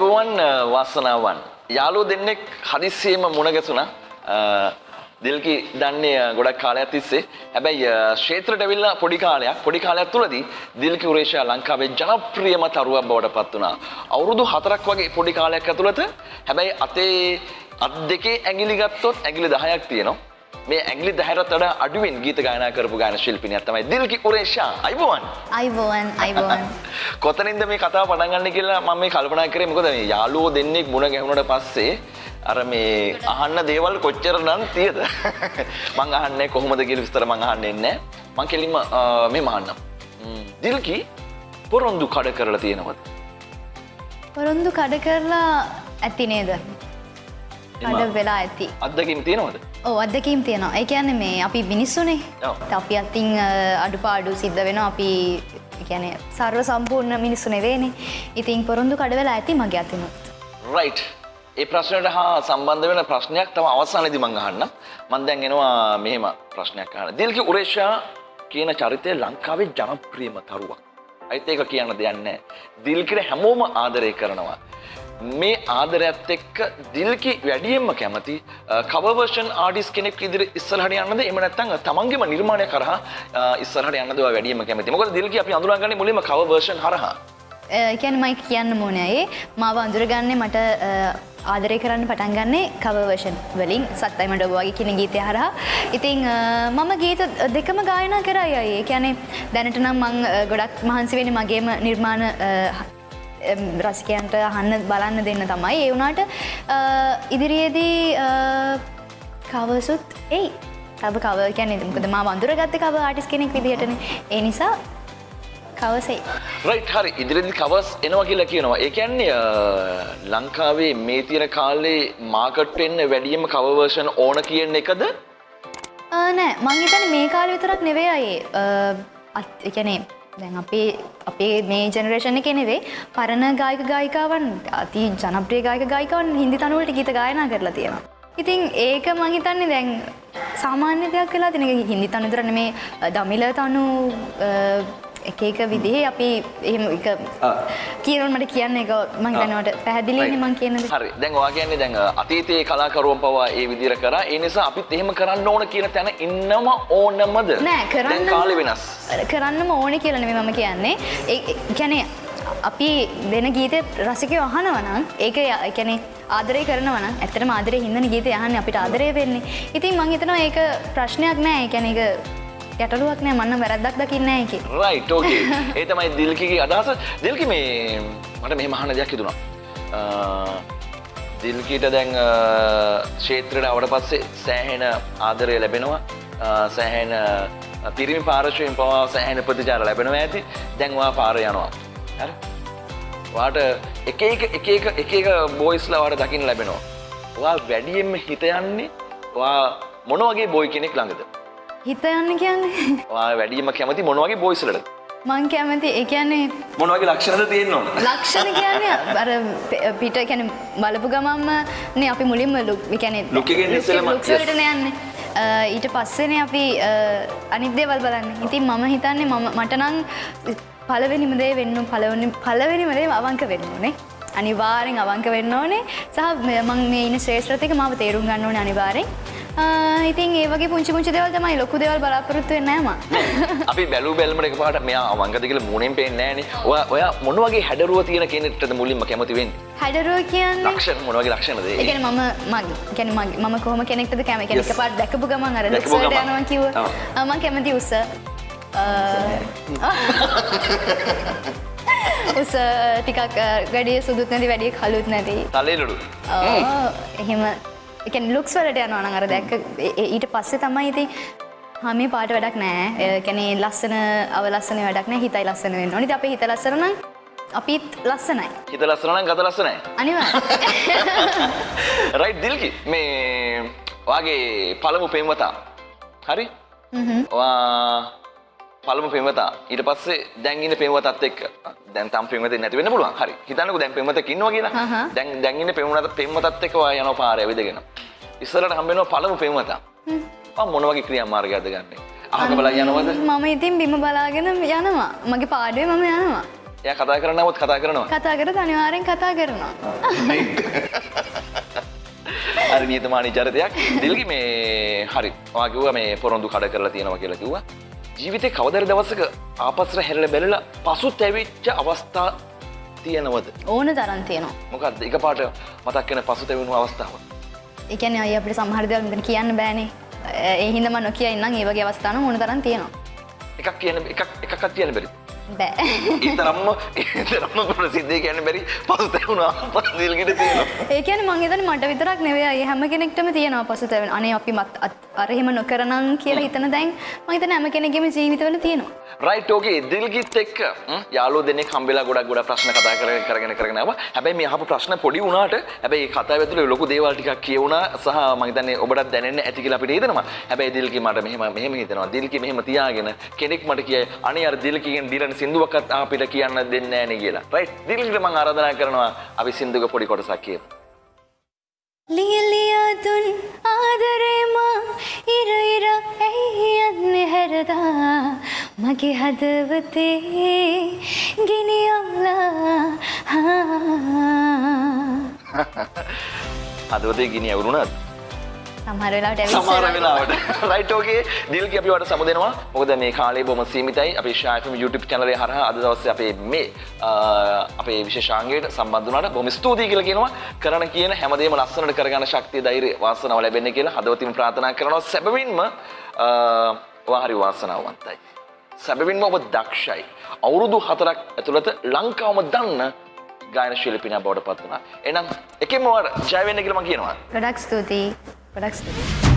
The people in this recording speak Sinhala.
අයිබෝවන් වාසනාවන් යාලෝ දෙන්නෙක් හදිස්සියම මුණ ගැසුණා දිල්කි දන්නේ ගොඩක් කාලයක් තිස්සේ හැබැයි ක්ෂේත්‍රට ඇවිල්ලා පොඩි කාලයක් පොඩි කාලයක් තුලදී දිල්කි උරේෂා ලංකාවේ ජනප්‍රියම තරුවක් බවට පත් වුණා. අවුරුදු 4ක් වගේ පොඩි කාලයක් ඇතුළත හැබැයි අතේ අත් දෙකේ ඇඟිලි ගත්තොත් ඇඟිලි 10ක් තියෙනවා. මේ ඇගලි දහරත් වඩා අඩුවෙන් ගීත ගායනා කරපු ගාන ශිල්පිනියක් තමයි දිල්කි උරේෂා. අයිබෝවන් අයිබෝවන් අයිබෝවන් කොතනින්ද මේ කතාව පටන් ගන්න කියලා මම මේ කල්පනා කරේ? මොකද මේ යාළුවෝ දෙන්නෙක් මුණ ගැහුණට පස්සේ අර මේ අහන්න දේවල් කොච්චර නම් තියද? මං අහන්නේ කොහොමද කියලා විස්තර මං අහන්නේ නැහැ. මං කෙලින්ම මේ මහන්නම්. දිල්කි පොරොන්දු කඩ කරලා තියෙනවද? පොරොන්දු කඩ කරලා ඇති නේද කඩ වෙලා ඇති. අත්දකින් තියෙනවද? ඕ අදකීම් තියෙනවා. ඒ කියන්නේ මේ අපි මිනිස්සුනේ. අපි අත්තිං අඩුපාඩු සිද්ධ වෙන අපි ගැන සර්ව සම්පූර්ණ මිනිස්සු නෙවේනේ ඉතින් පොරොන්දු කඩ වෙලා ඇති මගේ අතිනුත් රයිට් ඒ ප්‍රශ්නයට හා සම්බන්ධ වෙන ප්‍රශ්නයක් තම අවසානයේදී මං අහන්න. මං දැන් එනවා මෙහෙම ප්‍රශ්නයක් අහන්න. දිල්කි උරේෂා කියන චරිතය ලංකාවේ ජනප්‍රියම තරුවක්. අයිත් ඒක කියන්න දෙයක් නැහැ. දිල්කිට හැමෝම ආදරය කරනවා මේ ආදරයත් එක්ක දිල්කි වැඩියෙන්ම කැමති කවර්ෂන් ආඩිස් කෙනෙක් ඉදිරි ඉස්සරහට යන්නද? එහෙම නැත්නම් තමන්ගේම නිර්මාණය කරහා අ, ඉස්සරහට යන්නද ඔයා වැඩියෙන්ම කැමති? මොකද දිල්කි අපි අඳුරගන්නේ මුලින්ම කවර් වර්ෂන් හරහා. කියැන මයි කියන්න මෝනයේ මාව අඳුරගන්නේ මට අ, ආදරය කරන්න පටන් ගන්නේ කවවර්ෂන් වලින්. සත්තයි මට ඔබවාගේ කියන ගීතය හරහා. ඉතිං අ, මම ගීත දෙකම ගායනා කරයි අය. කියැනේ දැනට නම් මං අ, ගොඩක් මහන්සි වෙන මගේම නිර්මාණ අ, එම්, රසිකයන්ට අහන්න බලන්න දෙන්න තමයි. ඒ වුණාට ඉදිරියේදී කවසුත් එයි. තව කව කැනෙ මොකද මා වඳුරගත්ත කව ආටිස් කෙනෙක් විදිහටන. ඒ නිසා කවසයි රයිට් හරි. ඉදිරිදි කවස් එනවා කියලා කියනවා. ඒ කියන්නේ ලංකාවේ මේ තියෙන කාලේ මාකට් වෙන්න වැඩියෙන්ම කවර් වර්ෂන් ඕන කියන එකද? නෑ. මංහිතන මේ කාල විතරක් නෙවේ අයේ. එකනේ දැන් අපේ අපේ මේ ජනරේෂණ කෙනෙවේ පරණ ගායක ගායිකාවන් අති ජනප්‍රිය ගායක ගායිකවන් හිදි තනුවලට ගීත ගායනා කරලා තියෙනවා. ඉතින් ඒක මහිතන්නේ දැන් සාමාන්‍ය දෙයක් කලා තින හිදි තනුදුරන මේ දමිල තනු එක එක විදිහේ අපි එහෙම එක කියනවට මට කියන්න එක මං දැනවට පැහැදිලින මං කියනද? හරි. දැන් ඔයා කියන්නේ දැන් අතීතයේ කලාකරුවන් පවා ඒ විදිහට කරා. ඒ නිසා අපිත් එහෙම කරන්න ඕන කියන තැන ඉන්නම ඕනමද? නෑ කරන්න කාලේ වෙනස්. කරන්නම ඕන කියලන මම කියන්නේ. ගැනේ අපි දෙන ගීත රසිකය අහනවනම් ඒක එකැනෙ ආදරය කරනවන ඇතට ආදරය හිදන ගීත යහන්න අපිට ආදරය වෙන්නේ. ඉතින් මං හිතනවා ඒක ප්‍රශ්නයක් නෑ. එකැන එක ගැටලුවක් නෑ මන්න වැරද්දක් දකින්න එක රයිට් ඕකේ ඒ තමයි දිල්කිගේ අදහස. දිල්කි මේ මට මෙහෙම අහන්න දෙයක් හිතුණා. අ, දිල්කීට දැන් අ, ක්ෂේත්‍රයට අවට පස්සේ සෑහෙන ආදරය ලැබෙනවා. අ, සෑහෙන අ, පිරිමි පාර්ශවයෙන් පවා සෑහෙන ප්‍රතිචාර ලැබෙනවා ඇති. දැන් ඔයා පාර යනවා. හරි? වාට එක එක එක එක එක එක බෝයිස්ලා වාට දකින්න ලැබෙනවා. ඔයා වැඩියෙන්ම හිත යන්නේ ඔයා මොන වගේ බොයි කෙනෙක් ළඟද? හිත යන්න කියන්නේ? ඔයා වැඩියෙන්ම කැමති මොන වගේ බොයිස්ලටද මං කැමති ඒ කියන්නේ මොන වගේ ලක්ෂණද තියෙන්න ලක්ෂණ කියන්නේ අර පිට කැන බලපු ගමම්ම නේ අපි මුලින්ම ලුක් කැන Look එකෙන් ඉස්සෙල්ලම, yes. ලුක්සලටන යන්න. ඊට පස්සෙන අපි අනිදේවල් බලන්න. ඉතින් මම හිතන්නේ මම මටනං පලවෙනිමදේ වෙන්න පලවනි පලවෙනිමදේ අවංක වෙන්න ඕනේ. අනිවාරෙන් අවංක වෙන්න ඕනේ. සහ මෙ- මං ඉන්න ශ්‍රේෂ්‍රතික මාව තේරුම් ගන්න ඕන අනිවාරෙන් ඉතින් ඒවගේ පුංචි පුංචි දෙවල් තමයි ලොකු දෙවල් බලාපොරොත්තු වෙන්නෑම අපි බැලු බැල්මට එක පාට මෙයා අවංගද කියලා මුණෙන් පේන්නේ නෑනේ ඔයා ඔයා මොන වගේ හැඩරුව තියෙන කෙනෙක්ටද මුලින්ම කැමති වෙන්නේ? හැඩරුව කියන්නේ ලක්ෂණ මොන වගේ ලක්ෂණද ඒ? එකන මම මග ගැන මම කොහම කෙනෙක්ද කැම කෙනෙක Yes. පාට දැකපු ගමන් අර ලුක්සට ගමන්. යනවා කිව ඔව්. මං කැමති උස. උස ටිකක් ගඩිය සුදුත් නැති වැඩිය කලුත් නැති. තලේලඩු. එහෙම එක ලුක්ස් වලට යනවා නං අර දැක්ක ඊට පස්සේ තමයි ඉති හමේ පාට වැඩක් නෑ කැනේ ලස්සන අවලස්සන වැඩක් නෑ හිතයි ලස්සන වෙන්න ඕනි. අප හිත ලස්සරන අපිත් ලස්සනයි. හිත ලස්සන නම් ගත ලස්සනයි. අනිවා රයිට් දිල්කි මේ වාගේ පළමු පෙම්වතා. හරි? ඔයා පළමු පෙම්වතා. ඊට පස්සේ දැන් ඉන්න පෙම්වතත් එක්ක. දැන් තම පෙම්වතෙක් නැති වෙන්න පුළුවන්. හරි. හිතන්නකෝ දැන් පෙම්වතෙක් ඉන්නවා කියලා. හහ. දැන් දැන් ඉන්න පෙම්වතත් පෙම්වතත් එක්ක ඔයා යනවා පාරේ ඇවිදගෙන. ඉස්සරහට හම්බ වෙනවා පළමු පෙම්වතා. ඔයා මොන වගේ ක්‍රියාමාර්ගයක්ද ගන්නෙ? අහක බලන් යනවද? මම ඉතින් බිම බලාගෙන යනවා. මගේ පාඩුවේ මම යනවා. එය කතා කරනවත් කතා කරනවා. කතා කර අනිවාරෙන් කතා කරනවා. අර නියතමානී චරිතයක්. දිල්ගි මේ හරි. වාකිව මේ පොරොන්දු කඩ කරලා තියෙනවා කියලා කිව්වා ජීවිතය කවදර දවසක ආපස්ර හැරල බැලල පසු තැවිච්ච අවස්ථා තියෙනවද? ඕන තරන් තියෙනවා. මොකක්ද එක පාට මතක් වෙන පසු තැවුණු අවස්ථාව. එකන අය අපට සහරදවල් මෙතන කියන්න බෑනේ. එහිදම නොකිය ඉන්නම් ඒවගේ අවස්ථාන ඕන තරන් තියෙනවා. එකක් කියන එකක් තියන බැරි බෑ. ඉතරම්ම ඉතරම්ම ප්‍රසිද්ධය කියන බැරි පසු තැවුණු අවස්ථා දිල්ගිට තියෙනවා ඒකන මංගේතන මට විතරක් නෙවේ අය හැම කෙනෙක්ටම තියෙනවා පසුතැවෙන අනේ අපි මත් අත් අරහෙම නොකරනං කියලා හිතන දැන් මහිතන හැම කෙනෙගේම ජීවිතවල තියෙනවා. රයිට් ඕකේ දිල්ගිත් එක්ක යාලු දෙනෙ කම්බෙලා ගොඩක් ගොඩ ප්‍රශ්න කතා කර කරගෙන කරගෙනවා හැබැයි මේ අහපු ප්‍රශ්න පොඩි වුණාට හැබැයි ඒ කතාව ඇතුලේ ලොකු දේවල් ටිකක් කියවුණා සහ මම හිතන්නේ ඔබටත් දැනෙන්න ඇති කියලා අපිට හිතෙනවා. හැබැයි දිල්කි මට මෙහෙම මෙහෙම හිතෙනවා. දිල්කි මෙහෙම තියාගෙන කෙනෙක් මට කියයි අනේ අර දිල්කිගෙන් දිලන සින්දුවක්වත් අපිට කියන්න දෙන්නේ නේ කියලා. රයිට්. දිල්කිට මම ආරාධනා කරනවා අපි සින්දුවක පොඩි කොටසක් කියමු. ලියලියාදුන් ආදරේමා ඉර ඉර ඇයි යන්නේ හැරදා මගේ හදවතේ ගිනියවලා හදවතේ ගිනි ඇවුරුණාද සමහර වෙලාවට සමහර. වෙලාවට. රයිට් ඕකේ දිල්කි අපි වට සමුදෙනවා. මොකද මේ කාලේ බොහොම සීමිතයි. අපේ ශායෆම් YouTube channel එක හරහා අද දවසේ අපේ මේ අපේ විශේෂාංගයට සම්බන්ධ වුණාට බොහොම ස්තුතියි කියලා කියනවා. කරන කියන හැමදේම ලස්සනට කරගන්න ශක්තිය ධෛර්යය වාසනාව ලැබෙන්න කියලා හදවතින් ප්‍රාර්ථනා කරනවා. සැබවින්ම ඔයා හරි වාසනාවන්තයි. සැබවින්ම ඔබ දක්ෂයි. අවුරුදු හතරක් ඇතුළත ලංකාවම දන්න ගායන ශිල්පිනයක් බවට පත් වුණා. එහෙනම් එකෙන්ම ඔයාට ජය වෙන්න කියලා මම කියනවා. ගොඩක් ස්තුතියි ගොඩක් ස්තුතියි